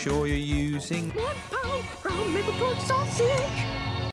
sure you're using One pound from Liverpool sausage.